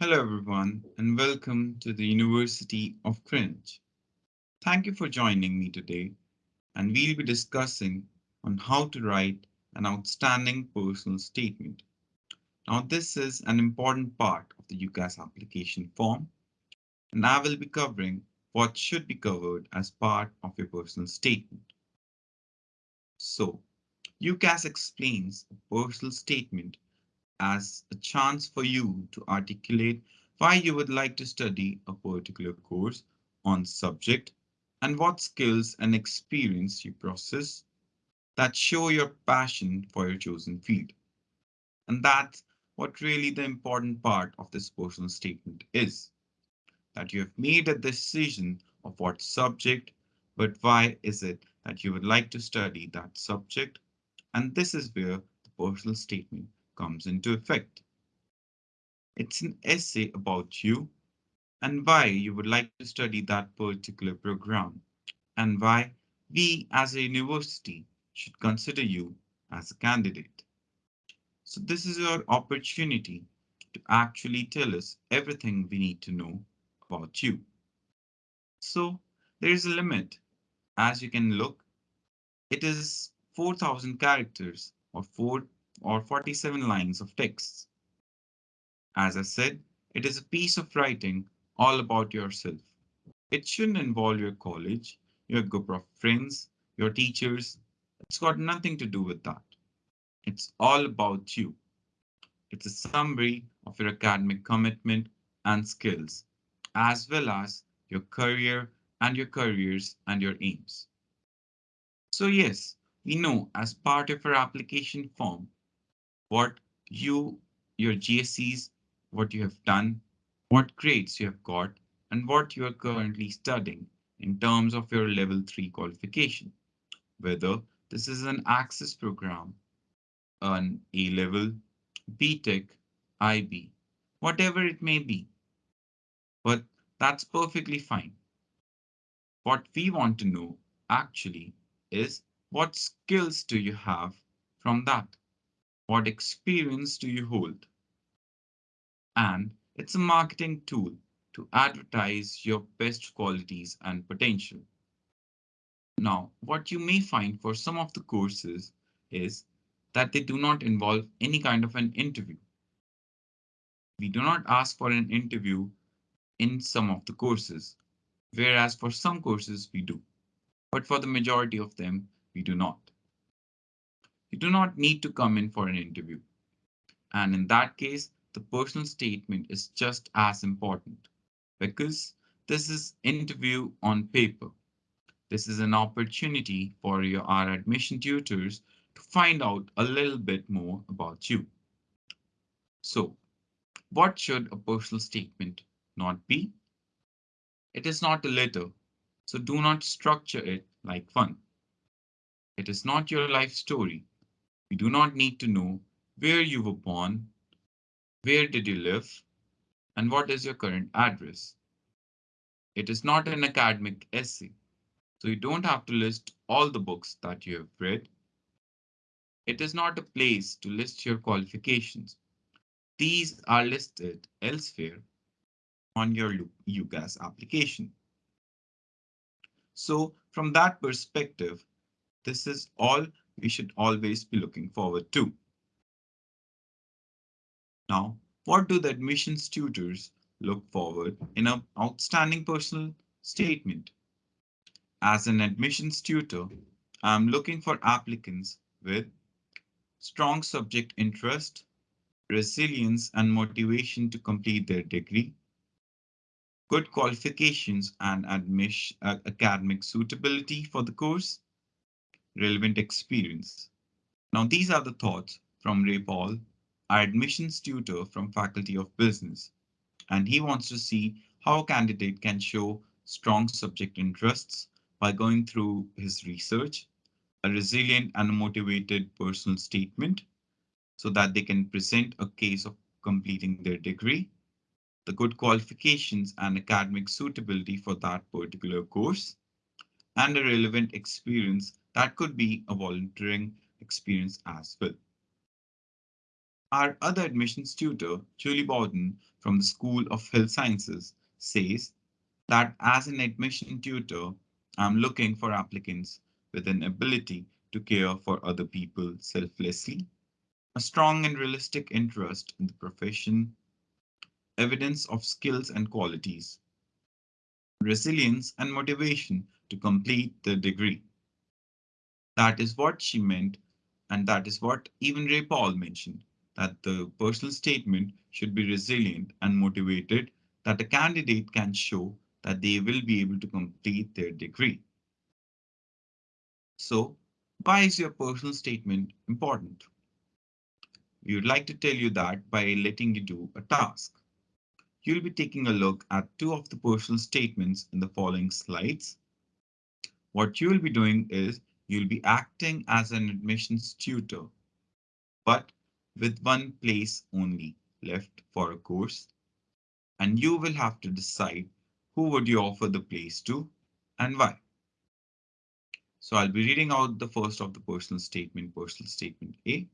Hello everyone and welcome to the University of Greenwich. Thank you for joining me today and we'll be discussing on how to write an outstanding personal statement. Now this is an important part of the UCAS application form and I will be covering what should be covered as part of your personal statement. So UCAS explains a personal statement as a chance for you to articulate why you would like to study a particular course on subject and what skills and experience you possess that show your passion for your chosen field. And that's what really the important part of this personal statement is. That you have made a decision of what subject, but why is it that you would like to study that subject? And this is where the personal statement comes into effect. It's an essay about you and why you would like to study that particular program and why we as a university should consider you as a candidate. So this is your opportunity to actually tell us everything we need to know about you. So there is a limit. As you can look, it is 4000 characters or 4 or 47 lines of text. As I said, it is a piece of writing all about yourself. It shouldn't involve your college, your group of friends, your teachers. It's got nothing to do with that. It's all about you. It's a summary of your academic commitment and skills, as well as your career and your careers and your aims. So yes, we know as part of our application form, what you, your GCSEs, what you have done, what grades you have got, and what you are currently studying in terms of your level 3 qualification. Whether this is an access program, an A-level, BTEC, IB, whatever it may be. But that's perfectly fine. What we want to know actually is what skills do you have from that? What experience do you hold? And it's a marketing tool to advertise your best qualities and potential. Now, what you may find for some of the courses is that they do not involve any kind of an interview. We do not ask for an interview in some of the courses, whereas for some courses we do. But for the majority of them, we do not. You do not need to come in for an interview. And in that case, the personal statement is just as important because this is interview on paper. This is an opportunity for your our admission tutors to find out a little bit more about you. So what should a personal statement not be? It is not a letter, so do not structure it like fun. It is not your life story, we do not need to know where you were born, where did you live, and what is your current address. It is not an academic essay, so you don't have to list all the books that you have read. It is not a place to list your qualifications. These are listed elsewhere on your UCAS application. So from that perspective, this is all we should always be looking forward to. Now, what do the admissions tutors look forward in an outstanding personal statement? As an admissions tutor, I'm looking for applicants with strong subject interest, resilience and motivation to complete their degree, good qualifications and admission, uh, academic suitability for the course, relevant experience. Now, these are the thoughts from Ray Paul, our admissions tutor from Faculty of Business, and he wants to see how a candidate can show strong subject interests by going through his research, a resilient and motivated personal statement, so that they can present a case of completing their degree, the good qualifications and academic suitability for that particular course, and a relevant experience that could be a volunteering experience as well. Our other admissions tutor, Julie Bowden from the School of Health Sciences, says that as an admission tutor, I'm looking for applicants with an ability to care for other people selflessly, a strong and realistic interest in the profession, evidence of skills and qualities, resilience and motivation to complete the degree. That is what she meant, and that is what even Ray Paul mentioned that the personal statement should be resilient and motivated, that a candidate can show that they will be able to complete their degree. So, why is your personal statement important? We would like to tell you that by letting you do a task. You'll be taking a look at two of the personal statements in the following slides. What you'll be doing is you'll be acting as an admissions tutor, but with one place only left for a course. And you will have to decide who would you offer the place to and why. So I'll be reading out the first of the personal statement, personal statement A.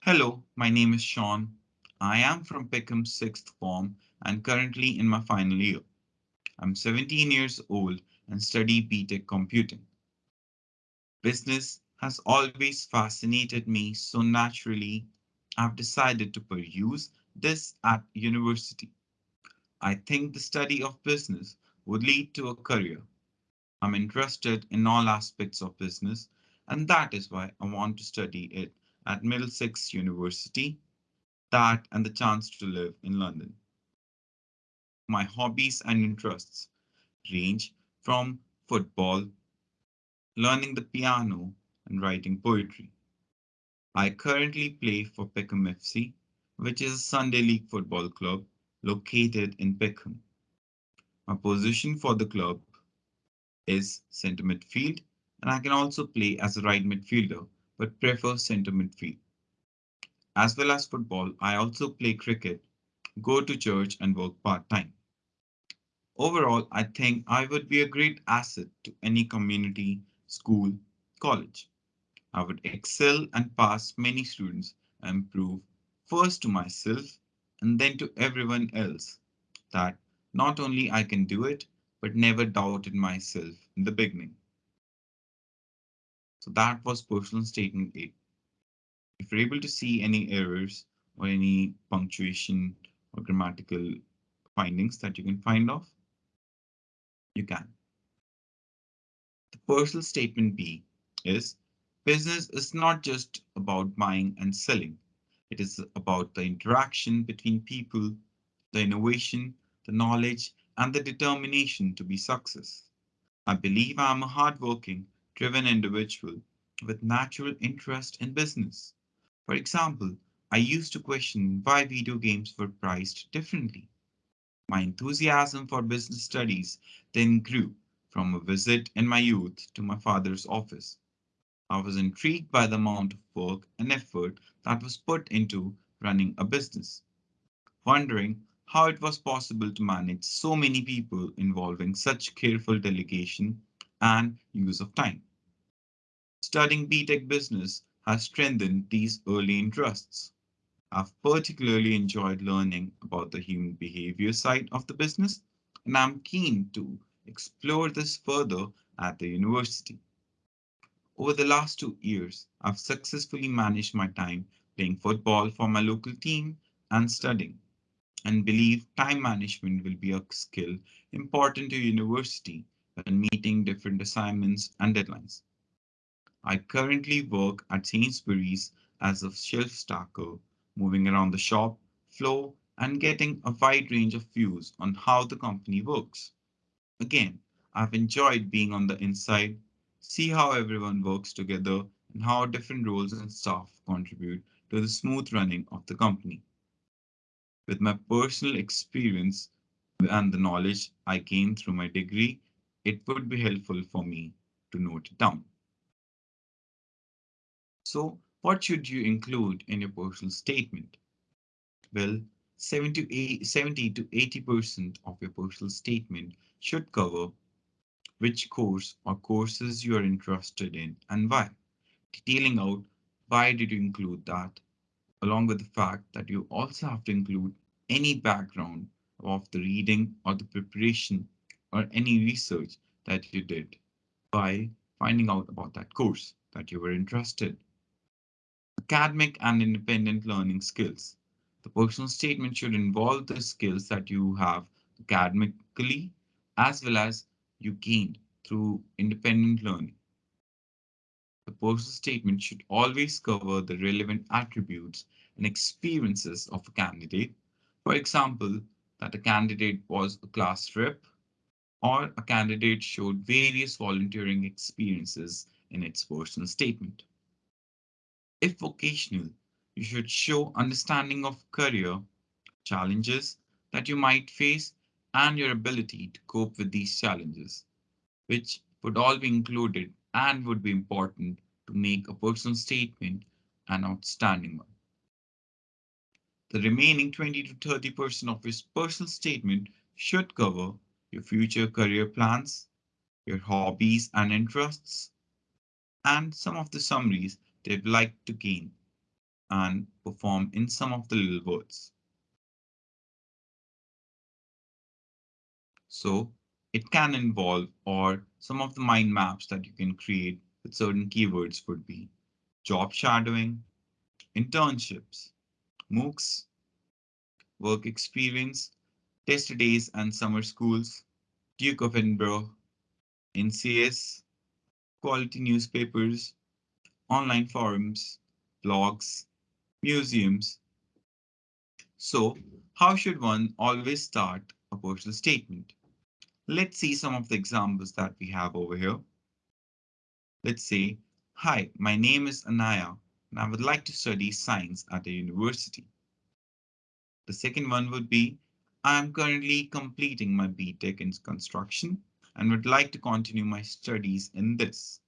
Hello, my name is Sean. I am from Peckham sixth form and currently in my final year. I'm 17 years old and study BTEC computing. Business has always fascinated me so naturally, I've decided to pursue this at university. I think the study of business would lead to a career. I'm interested in all aspects of business, and that is why I want to study it at Middlesex University, that and the chance to live in London. My hobbies and interests range from football, learning the piano, and writing poetry. I currently play for Peckham FC, which is a Sunday League football club located in Peckham. My position for the club is centre midfield, and I can also play as a right midfielder, but prefer centre midfield. As well as football, I also play cricket, go to church and work part-time. Overall, I think I would be a great asset to any community, school, college. I would excel and pass many students and prove first to myself and then to everyone else that not only I can do it, but never doubted myself in the beginning. So that was personal statement 8. If you're able to see any errors or any punctuation or grammatical findings that you can find off, you can. The personal statement B is business is not just about buying and selling. It is about the interaction between people, the innovation, the knowledge, and the determination to be success. I believe I am a hardworking, driven individual with natural interest in business. For example, I used to question why video games were priced differently. My enthusiasm for business studies then grew from a visit in my youth to my father's office. I was intrigued by the amount of work and effort that was put into running a business, wondering how it was possible to manage so many people involving such careful delegation and use of time. Studying BTEC business has strengthened these early interests. I've particularly enjoyed learning about the human behavior side of the business, and I'm keen to explore this further at the university. Over the last two years, I've successfully managed my time playing football for my local team and studying, and believe time management will be a skill important to university when meeting different assignments and deadlines. I currently work at Sainsbury's as a shelf stacker, moving around the shop floor and getting a wide range of views on how the company works. Again, I've enjoyed being on the inside, see how everyone works together and how different roles and staff contribute to the smooth running of the company. With my personal experience and the knowledge I gained through my degree, it would be helpful for me to note it down. So what should you include in your personal statement? Well, 70 to 80% of your personal statement should cover which course or courses you are interested in and why, detailing out why did you include that, along with the fact that you also have to include any background of the reading or the preparation or any research that you did by finding out about that course that you were interested. Academic and independent learning skills. The personal statement should involve the skills that you have academically as well as you gained through independent learning. The personal statement should always cover the relevant attributes and experiences of a candidate. For example, that a candidate was a class rep or a candidate showed various volunteering experiences in its personal statement. If vocational, you should show understanding of career challenges that you might face and your ability to cope with these challenges, which would all be included and would be important to make a personal statement an outstanding one. The remaining 20 to 30% of your personal statement should cover your future career plans, your hobbies and interests, and some of the summaries they'd like to gain and perform in some of the little words. So it can involve or some of the mind maps that you can create with certain keywords would be job shadowing, internships, MOOCs, work experience, test days and summer schools, Duke of Edinburgh, NCS, quality newspapers, online forums, blogs, museums. So how should one always start a personal statement? Let's see some of the examples that we have over here. Let's say, hi, my name is Anaya and I would like to study science at a university. The second one would be, I am currently completing my BTEC in construction and would like to continue my studies in this.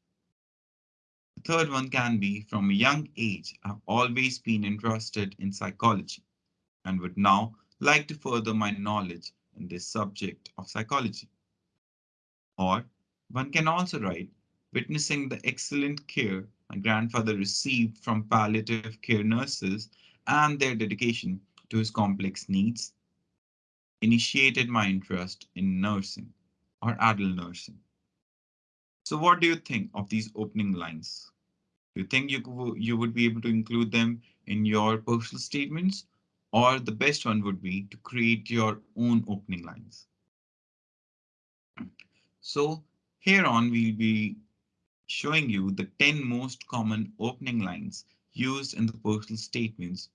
Third one can be from a young age, I've always been interested in psychology and would now like to further my knowledge in this subject of psychology. Or one can also write, witnessing the excellent care my grandfather received from palliative care nurses and their dedication to his complex needs, initiated my interest in nursing or adult nursing. So what do you think of these opening lines? You think you, you would be able to include them in your personal statements? Or the best one would be to create your own opening lines. So here on we'll be showing you the 10 most common opening lines used in the personal statements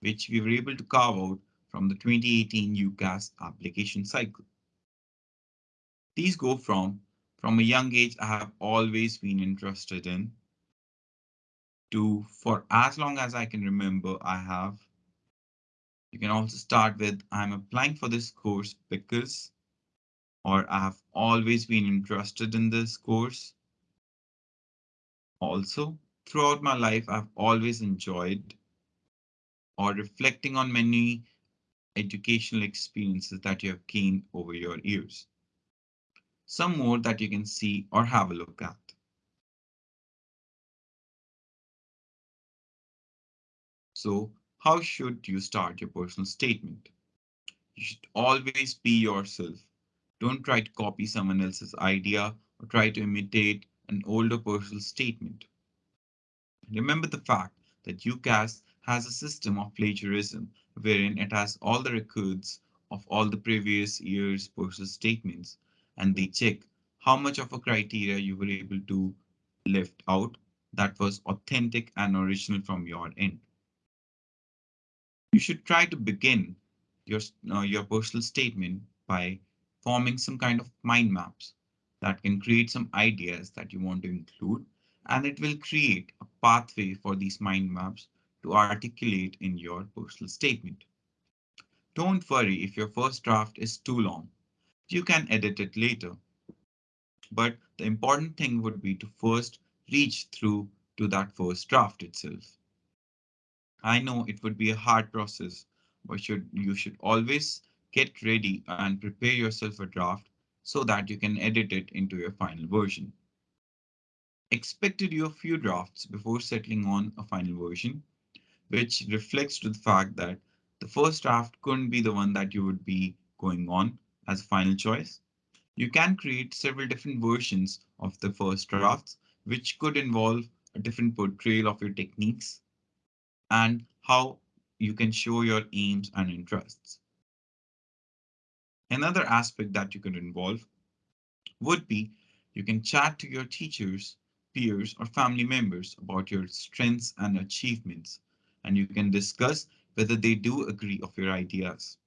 which we were able to carve out from the 2018 UCAS application cycle. These go from, from a young age I have always been interested in, to for as long as I can remember I have. You can also start with I'm applying for this course because, or I have always been interested in this course. Also, throughout my life, I've always enjoyed or reflecting on many educational experiences that you have gained over your years. Some more that you can see or have a look at. So how should you start your personal statement? You should always be yourself. Don't try to copy someone else's idea or try to imitate an older personal statement. Remember the fact that UCAS has a system of plagiarism wherein it has all the records of all the previous year's personal statements and they check how much of a criteria you were able to lift out that was authentic and original from your end. You should try to begin your, uh, your personal statement by forming some kind of mind maps that can create some ideas that you want to include and it will create a pathway for these mind maps to articulate in your personal statement. Don't worry if your first draft is too long. You can edit it later. But the important thing would be to first reach through to that first draft itself. I know it would be a hard process, but should, you should always get ready and prepare yourself a draft so that you can edit it into your final version. Expect to do a few drafts before settling on a final version which reflects to the fact that the first draft couldn't be the one that you would be going on as a final choice. You can create several different versions of the first drafts, which could involve a different portrayal of your techniques and how you can show your aims and interests. Another aspect that you can involve would be you can chat to your teachers, peers, or family members about your strengths and achievements, and you can discuss whether they do agree of your ideas.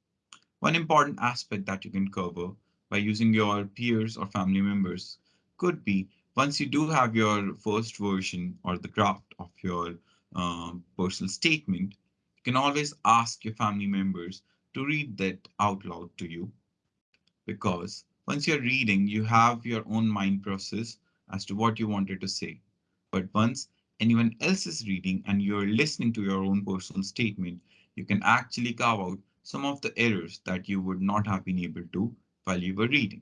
One important aspect that you can cover by using your peers or family members could be once you do have your first version or the draft of your um, personal statement, you can always ask your family members to read that out loud to you. Because once you're reading, you have your own mind process as to what you wanted to say. But once anyone else is reading and you're listening to your own personal statement, you can actually carve out some of the errors that you would not have been able to while you were reading.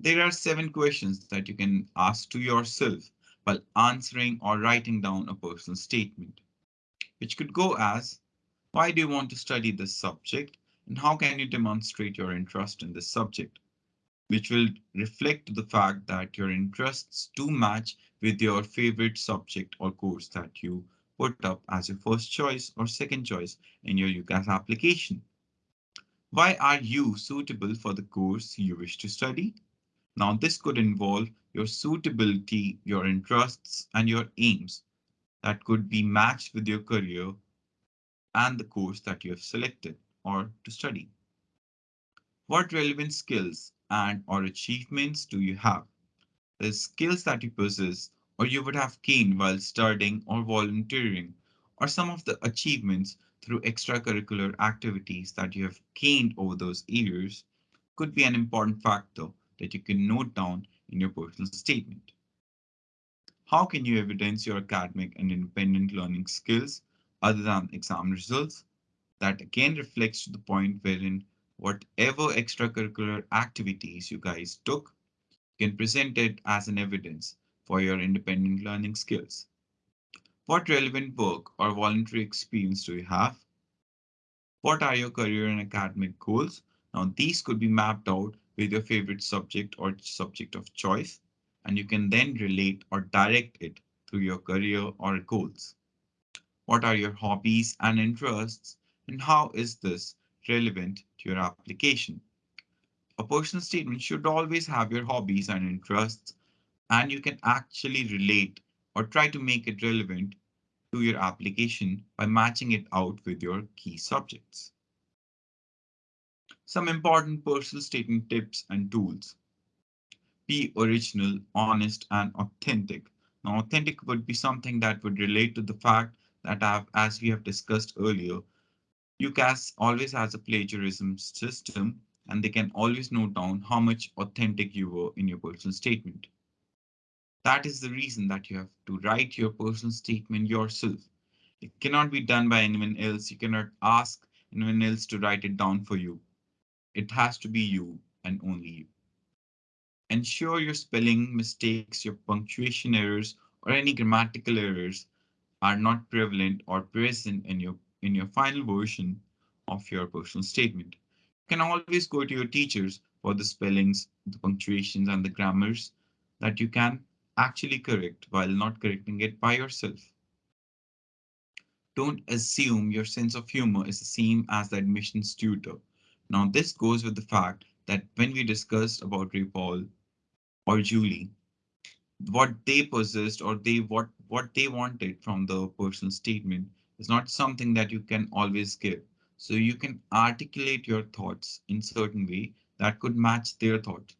There are seven questions that you can ask to yourself while answering or writing down a personal statement, which could go as, why do you want to study this subject and how can you demonstrate your interest in this subject? Which will reflect the fact that your interests do match with your favorite subject or course that you put up as your first choice or second choice in your UCAS application. Why are you suitable for the course you wish to study? Now this could involve your suitability, your interests, and your aims that could be matched with your career and the course that you have selected or to study. What relevant skills and or achievements do you have? The skills that you possess or you would have gained while studying or volunteering, or some of the achievements through extracurricular activities that you have gained over those years could be an important factor that you can note down in your personal statement. How can you evidence your academic and independent learning skills other than exam results? That again reflects to the point wherein whatever extracurricular activities you guys took, can present it as an evidence for your independent learning skills. What relevant work or voluntary experience do you have? What are your career and academic goals? Now, these could be mapped out with your favorite subject or subject of choice, and you can then relate or direct it to your career or goals. What are your hobbies and interests, and how is this relevant to your application? A personal statement should always have your hobbies and interests, and you can actually relate or try to make it relevant to your application by matching it out with your key subjects. Some important personal statement tips and tools. Be original, honest, and authentic. Now, authentic would be something that would relate to the fact that I've, as we have discussed earlier, UCAS always has a plagiarism system and they can always note down how much authentic you were in your personal statement. That is the reason that you have to write your personal statement yourself. It cannot be done by anyone else. You cannot ask anyone else to write it down for you. It has to be you and only you. Ensure your spelling mistakes, your punctuation errors, or any grammatical errors are not prevalent or present in your in your final version of your personal statement. You can always go to your teachers for the spellings, the punctuations, and the grammars that you can actually correct while not correcting it by yourself. Don't assume your sense of humor is the same as the admissions tutor. Now this goes with the fact that when we discussed about Ray Paul or Julie, what they possessed or they what what they wanted from the personal statement is not something that you can always give. So you can articulate your thoughts in certain way that could match their thought.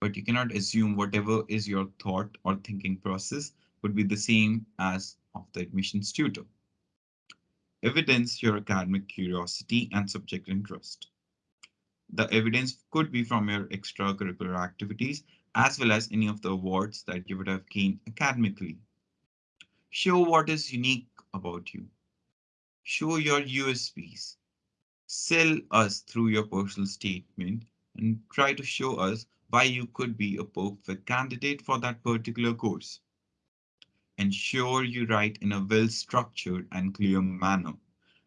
But you cannot assume whatever is your thought or thinking process would be the same as of the admissions tutor. Evidence your academic curiosity and subject interest. The evidence could be from your extracurricular activities as well as any of the awards that you would have gained academically. Show what is unique about you. Show your USPs. Sell us through your personal statement and try to show us why you could be a perfect candidate for that particular course. ensure you write in a well-structured and clear manner,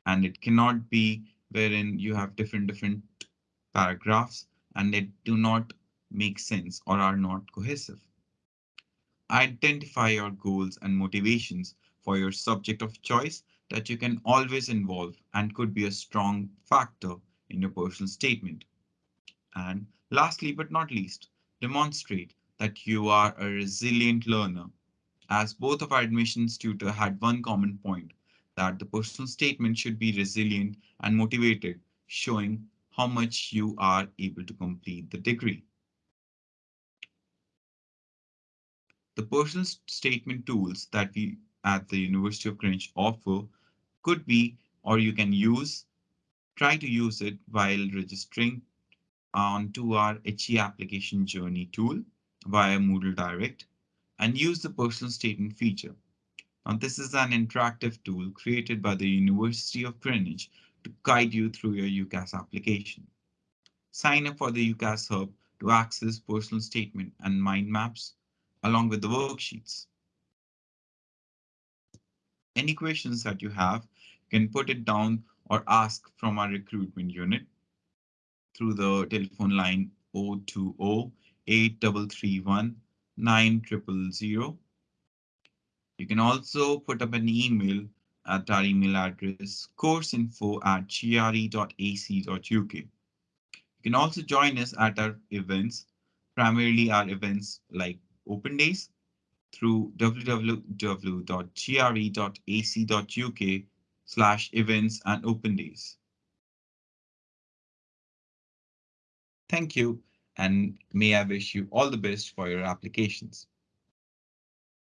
and it cannot be wherein you have different different paragraphs and they do not make sense or are not cohesive. Identify your goals and motivations for your subject of choice that you can always involve and could be a strong factor in your personal statement. And lastly, but not least, demonstrate that you are a resilient learner. As both of our admissions tutor had one common point that the personal statement should be resilient and motivated, showing how much you are able to complete the degree. The personal statement tools that we at the University of Greenwich offer could be, or you can use, try to use it while registering onto our HE application journey tool via Moodle Direct and use the personal statement feature. Now, this is an interactive tool created by the University of Greenwich to guide you through your UCAS application. Sign up for the UCAS Hub to access personal statement and mind maps along with the worksheets. Any questions that you have, you can put it down or ask from our recruitment unit through the telephone line 020 8331 9000. You can also put up an email at our email address courseinfo at gre.ac.uk. You can also join us at our events, primarily our events like open days through www.gre.ac.uk slash events and open days. Thank you and may I wish you all the best for your applications.